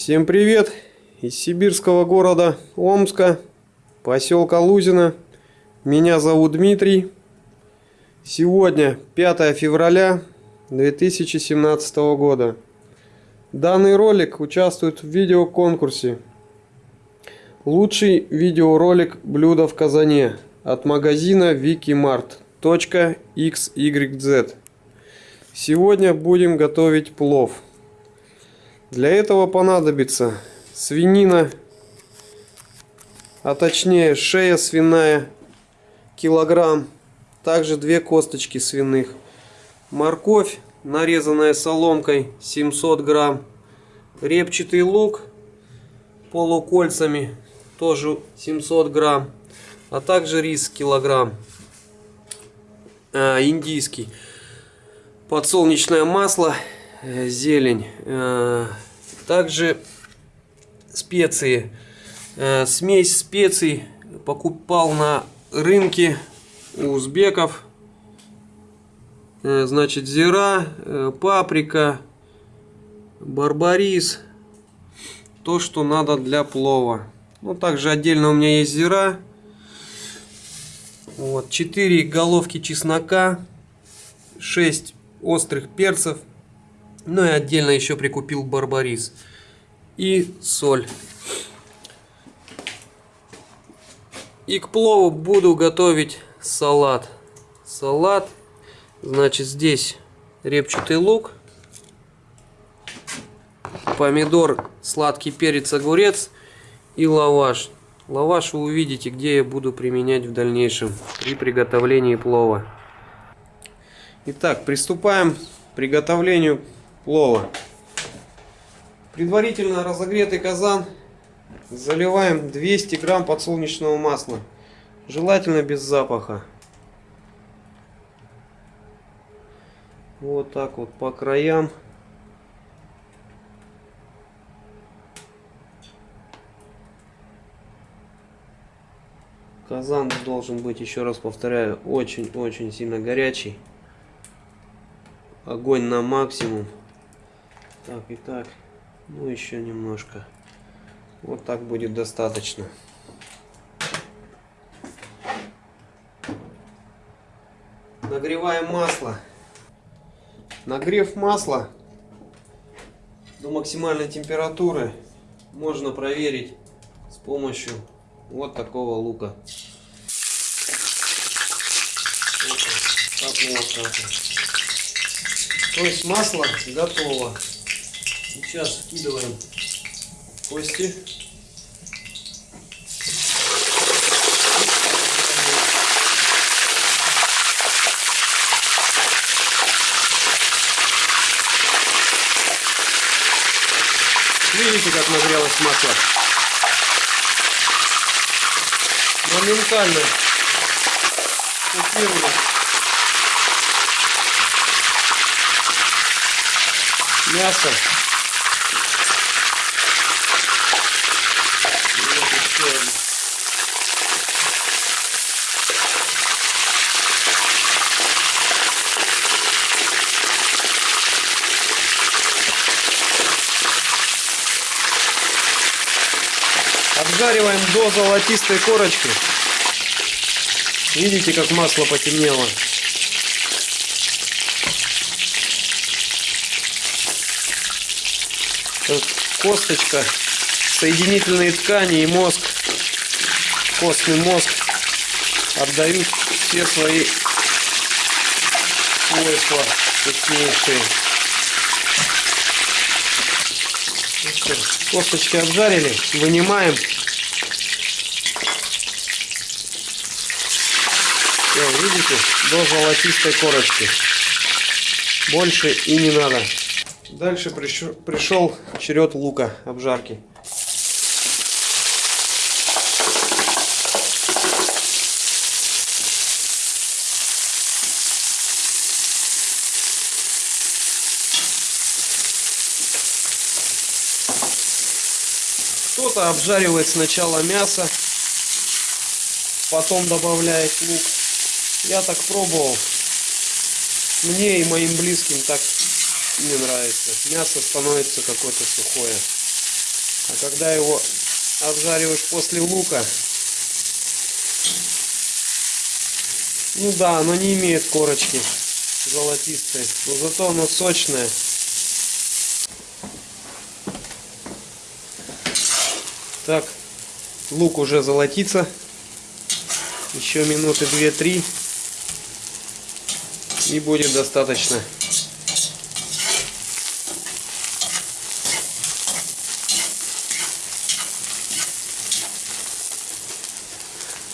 Всем привет из сибирского города Омска, поселка Лузина. Меня зовут Дмитрий. Сегодня 5 февраля 2017 года. Данный ролик участвует в видеоконкурсе Лучший видеоролик блюда в казане от магазина wikimart.xyz. Сегодня будем готовить плов. Для этого понадобится свинина, а точнее шея свиная, килограмм, также две косточки свиных, морковь, нарезанная соломкой 700 грамм, репчатый лук полукольцами, тоже 700 грамм, а также рис килограмм, э, индийский, подсолнечное масло, зелень, э, также специи, э, смесь специй покупал на рынке у узбеков, э, значит зира, э, паприка, барбарис, то, что надо для плова. Ну, также отдельно у меня есть зира. Вот, 4 головки чеснока, 6 острых перцев. Ну и отдельно еще прикупил барбарис. И соль. И к плову буду готовить салат. Салат, значит, здесь репчатый лук, помидор, сладкий перец, огурец и лаваш. Лаваш вы увидите, где я буду применять в дальнейшем при приготовлении плова. Итак, приступаем к приготовлению плова. Предварительно разогретый казан заливаем 200 грамм подсолнечного масла. Желательно без запаха. Вот так вот по краям. Казан должен быть, еще раз повторяю, очень-очень сильно горячий. Огонь на максимум. Так и так. Ну, еще немножко. Вот так будет достаточно. Нагреваем масло. Нагрев масла до максимальной температуры можно проверить с помощью вот такого лука. Так, вот То есть масло готово. Сейчас вкидываем кости. Видите, как нагрелось масло? Моментально купировали. Мясо Обжариваем до золотистой корочки. Видите, как масло потемнело. Косточка, соединительные ткани и мозг, костный мозг отдают все свои свойства вкуснейшие. Косточки обжарили, вынимаем. Все, видите, до золотистой корочки. Больше и не надо. Дальше пришел, черед лука обжарки. Кто-то обжаривает сначала мясо, потом добавляет лук. Я так пробовал. Мне и моим близким так не нравится. Мясо становится какое-то сухое. А когда его обжариваешь после лука, ну да, оно не имеет корочки золотистой, но зато оно сочное. Так, лук уже золотится. Еще минуты 2-3 и будет достаточно.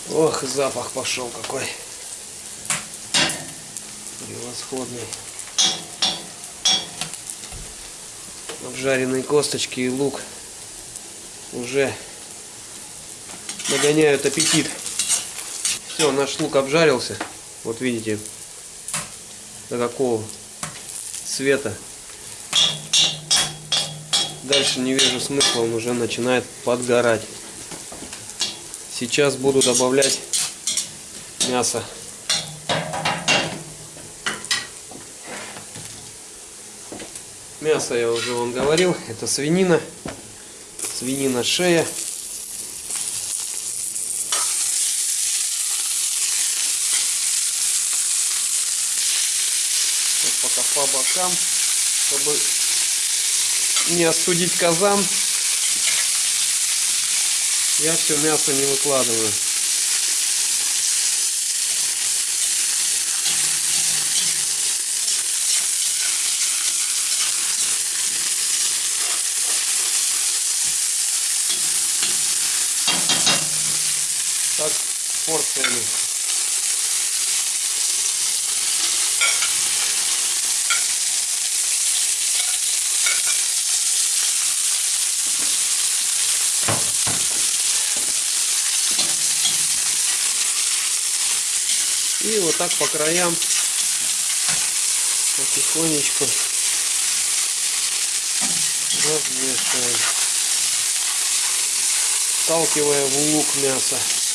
Ох, запах пошел какой. Превосходный. Обжаренные косточки и лук уже нагоняют аппетит. Все, наш лук обжарился. Вот видите, до какого цвета. Дальше не вижу смысла, он уже начинает подгорать. Сейчас буду добавлять мясо. Мясо я уже вам говорил, это свинина, свинина шея. Вот пока по бокам, чтобы не остудить казан. Я все мясо не выкладываю. Так, порциями. И вот так по краям потихонечку размешиваем, сталкивая в лук мясо.